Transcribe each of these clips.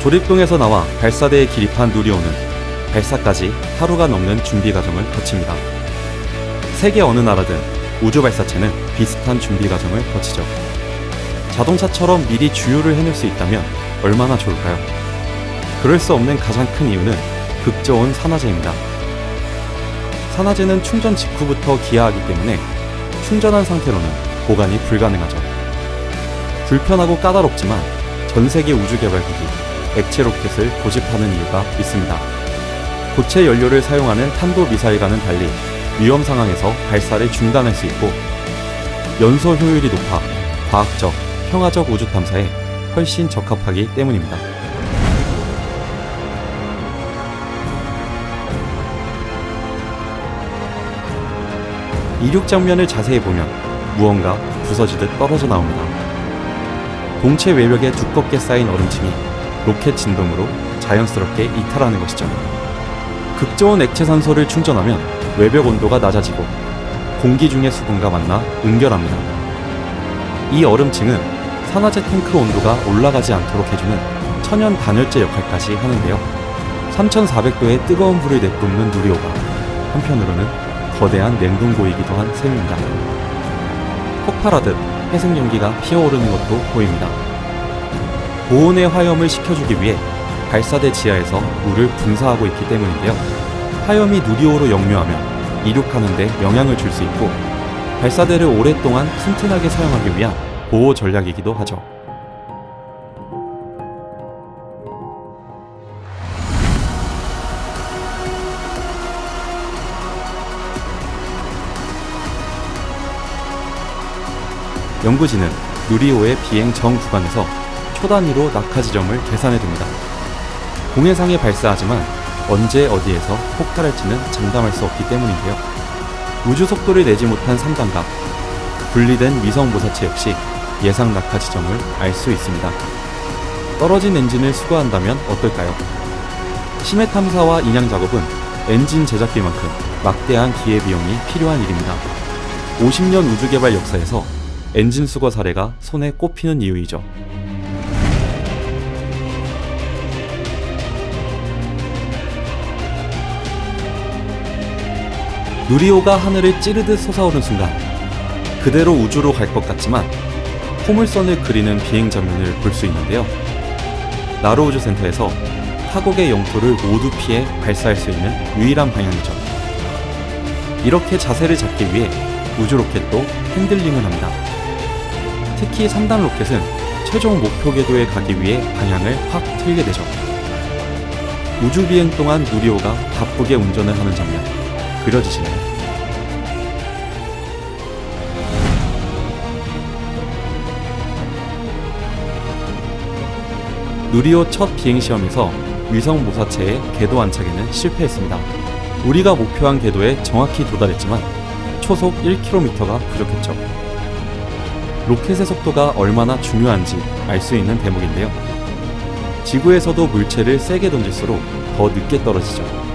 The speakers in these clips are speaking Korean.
조립동에서 나와 발사대에 기립한 누리호는 발사까지 하루가 넘는 준비 과정을 거칩니다. 세계 어느 나라든 우주 발사체는 비슷한 준비 과정을 거치죠. 자동차처럼 미리 주유를 해낼 수 있다면 얼마나 좋을까요? 그럴 수 없는 가장 큰 이유는 극저온 산화제입니다. 산화제는 충전 직후부터 기하하기 때문에 충전한 상태로는 보관이 불가능하죠. 불편하고 까다롭지만 전 세계 우주개발국이 액체 로켓을 고집하는 이유가 있습니다. 고체 연료를 사용하는 탄도 미사일과는 달리 위험 상황에서 발사를 중단할 수 있고 연소 효율이 높아 과학적, 평화적 우주 탐사에 훨씬 적합하기 때문입니다. 이륙 장면을 자세히 보면 무언가 부서지듯 떨어져 나옵니다. 동체 외벽에 두껍게 쌓인 얼음층이 로켓 진동으로 자연스럽게 이탈하는 것이죠. 극저온 액체 산소를 충전하면 외벽 온도가 낮아지고 공기 중의 수분과 만나 응결합니다. 이 얼음층은 산화제 탱크 온도가 올라가지 않도록 해주는 천연 단열재 역할까지 하는데요. 3400도의 뜨거운 불을 내뿜는 누리호가 한편으로는 거대한 냉동고이기도 한 셈입니다. 폭발하듯 회색 연기가 피어오르는 것도 보입니다. 고온의 화염을 식혀주기 위해 발사대 지하에서 물을 분사하고 있기 때문인데요. 화염이 누리호로 역류하면 이륙하는 데 영향을 줄 수 있고 발사대를 오랫동안 튼튼하게 사용하기 위한 보호 전략이기도 하죠. 연구진은 누리호의 비행 전 구간에서 초단위로 낙하 지점을 계산해 둡니다. 공해상에 발사하지만 언제 어디에서 폭발할지는 장담할 수 없기 때문인데요. 우주 속도를 내지 못한 3단각, 분리된 위성 모사체 역시 예상 낙하 지점을 알 수 있습니다. 떨어진 엔진을 수거한다면 어떨까요? 심해 탐사와 인양 작업은 엔진 제작비만큼 막대한 기회비용이 필요한 일입니다. 50년 우주 개발 역사에서 엔진 수거 사례가 손에 꼽히는 이유이죠. 누리호가 하늘을 찌르듯 솟아오른 순간 그대로 우주로 갈 것 같지만 포물선을 그리는 비행 장면을 볼 수 있는데요. 나로 우주센터에서 타국의 영토를 모두 피해 발사할 수 있는 유일한 방향이죠. 이렇게 자세를 잡기 위해 우주 로켓도 핸들링을 합니다. 특히 3단 로켓은 최종 목표 궤도에 가기 위해 방향을 확 틀게 되죠. 우주 비행 동안 누리호가 바쁘게 운전을 하는 장면 그려지시나요? 누리호 첫 비행 시험에서 위성 모사체의 궤도 안착에는 실패했습니다. 우리가 목표한 궤도에 정확히 도달했지만 초속 1km가 부족했죠. 로켓의 속도가 얼마나 중요한지 알 수 있는 대목인데요. 지구에서도 물체를 세게 던질수록 더 늦게 떨어지죠.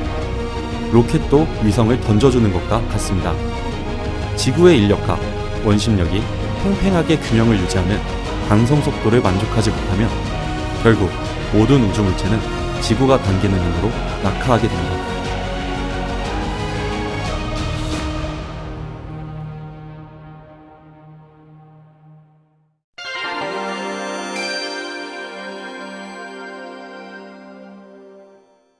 로켓도 위성을 던져주는 것과 같습니다. 지구의 인력과 원심력이 팽팽하게 균형을 유지하는 방송 속도를 만족하지 못하면 결국 모든 우주 물체는 지구가 당기는 힘으로 낙하하게 됩니다.